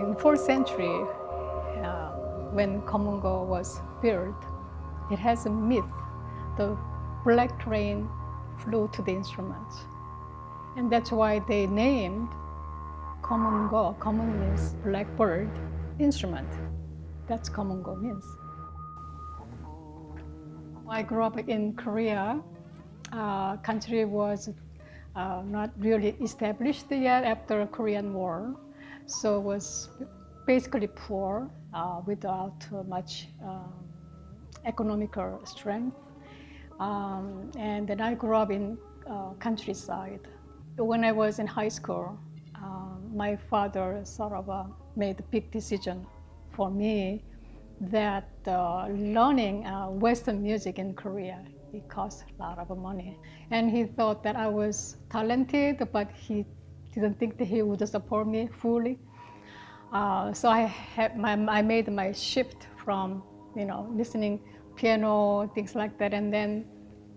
In 4th century, uh, when Komungo was built, it has a myth. The black rain flew to the instruments. And that's why they named Komungo. Komun means blackbird instrument. That's Komungo means. I grew up in Korea. Uh, country was uh, not really established yet after the Korean War. So was basically poor uh, without much um, economical strength. Um, and then I grew up in uh, countryside. When I was in high school, um, my father sort of uh, made a big decision for me that uh, learning uh, Western music in Korea, it costs a lot of money. And he thought that I was talented, but he didn't think that he would support me fully. Uh, so I, had my, I made my shift from, you know, listening piano, things like that, and then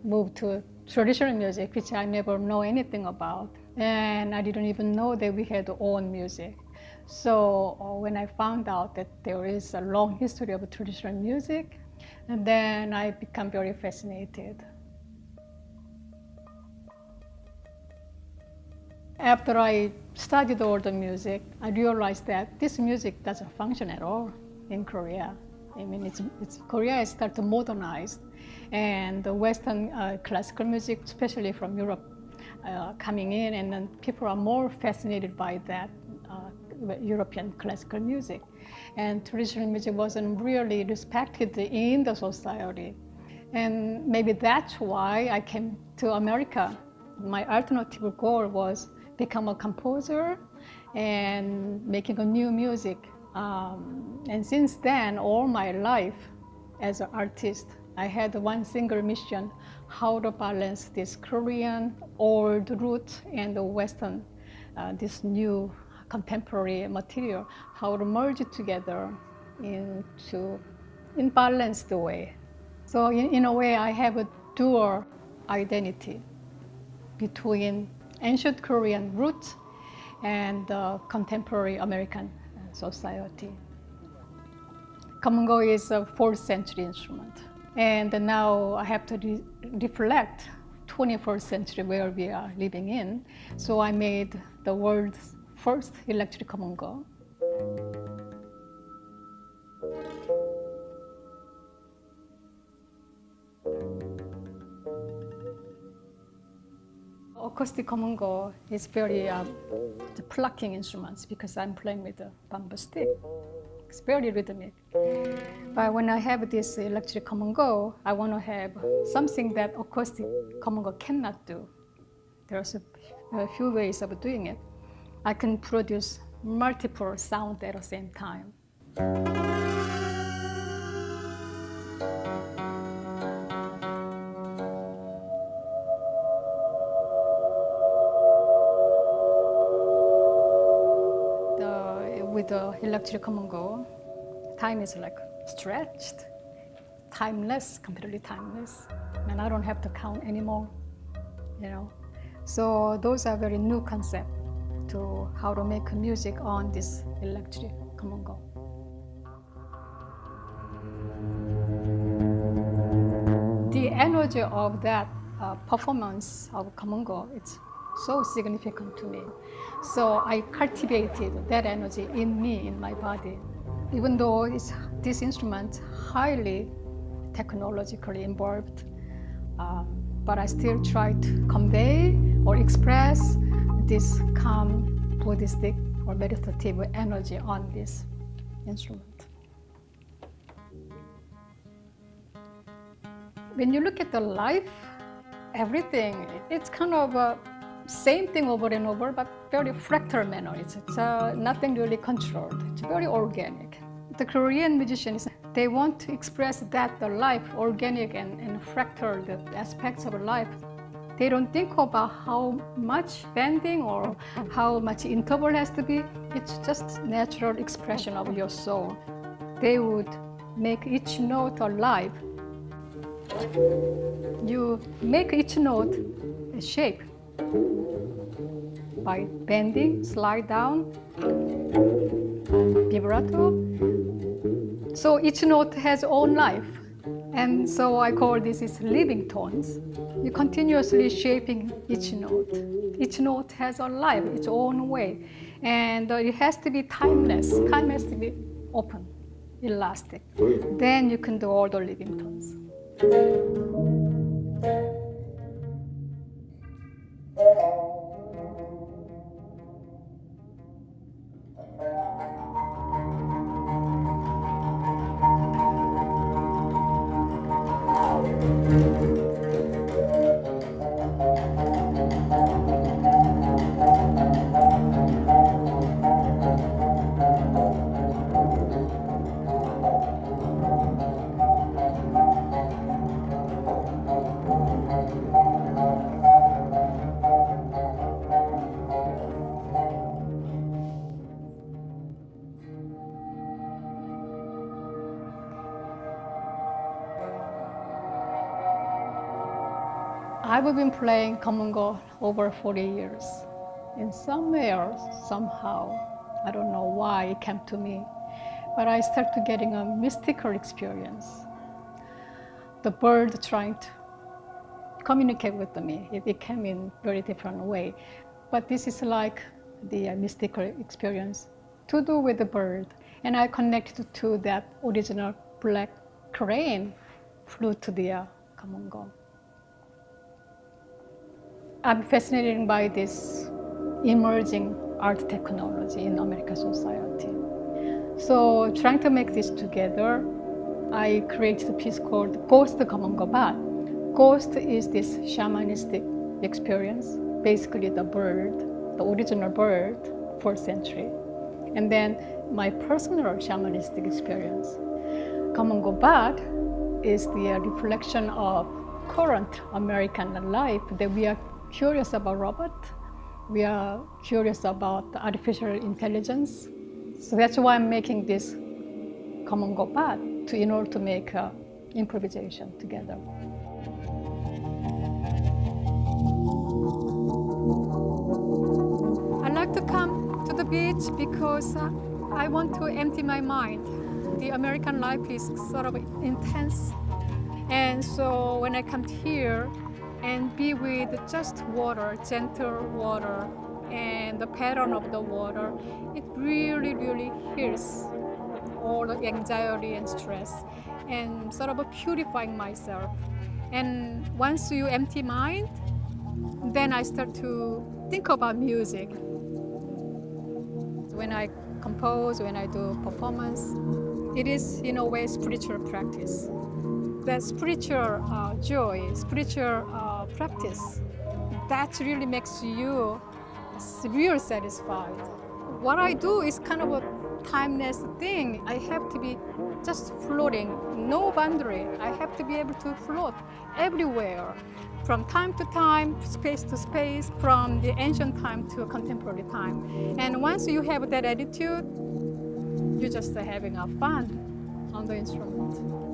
moved to traditional music, which I never know anything about. And I didn't even know that we had own music. So uh, when I found out that there is a long history of traditional music, and then I become very fascinated. After I studied all the music, I realized that this music doesn't function at all in Korea. I mean, it's, it's Korea has started to modernize, and the Western uh, classical music, especially from Europe, uh, coming in, and then people are more fascinated by that uh, European classical music. And traditional music wasn't really respected in the society. And maybe that's why I came to America. My alternative goal was become a composer and making a new music. Um, and since then, all my life as an artist, I had one single mission, how to balance this Korean old root and the Western, uh, this new contemporary material, how to merge it together into in balanced way. So in, in a way, I have a dual identity between ancient Korean roots and uh, contemporary American society. Komungo is a 4th century instrument. And now I have to re reflect 21st century where we are living in. So I made the world's first electric Komungo. Acoustic Komungo is very uh, the plucking instruments because I'm playing with a bamboo stick. It's very rhythmic. But when I have this electric Komungo, I want to have something that acoustic Komungo cannot do. There's a, a few ways of doing it. I can produce multiple sounds at the same time. With the electric Komungo, time is like stretched, timeless, completely timeless. And I don't have to count anymore, you know. So those are very new concept to how to make music on this electric Komungo. The energy of that uh, performance of Komungo, it's so significant to me. So I cultivated that energy in me, in my body. Even though it's, this instrument highly technologically involved, um, but I still try to convey or express this calm Buddhistic or meditative energy on this instrument. When you look at the life, everything, it's kind of a same thing over and over, but very fractal manner. It's, it's uh, nothing really controlled. It's very organic. The Korean musicians, they want to express that the life, organic and, and fractal, the aspects of life. They don't think about how much bending or how much interval has to be. It's just natural expression of your soul. They would make each note alive. You make each note a shape by bending, slide down. vibrato. So each note has own life. And so I call this is living tones. You're continuously shaping each note. Each note has a life, its own way. And uh, it has to be timeless. Time has to be open, elastic. Then you can do all the living tones. I've been playing Komungo over 40 years. And somewhere, somehow, I don't know why it came to me, but I started getting a mystical experience. The bird trying to communicate with me. It, came in very different way. But this is like the uh, mystical experience to do with the bird. And I connected to that original black crane flew to the uh, Komungo. I'm fascinated by this emerging art technology in American society. So trying to make this together, I created a piece called Ghost Komungo Ghost is this shamanistic experience, basically the bird, the original bird, fourth century. And then my personal shamanistic experience. Komungo is the reflection of current American life that we are curious about robot. We are curious about artificial intelligence. So that's why I'm making this Komungo path to, in order to make uh, improvisation together. I like to come to the beach because uh, I want to empty my mind. The American life is sort of intense. And so when I come here, and be with just water, gentle water, and the pattern of the water, it really, really heals all the anxiety and stress and sort of purifying myself. And once you empty mind, then I start to think about music. When I compose, when I do performance, it is in a way spiritual practice. That spiritual uh, joy, spiritual uh, practice, that really makes you real satisfied. What I do is kind of a timeless thing. I have to be just floating, no boundary. I have to be able to float everywhere, from time to time, space to space, from the ancient time to contemporary time. And once you have that attitude, you're just having a fun on the instrument.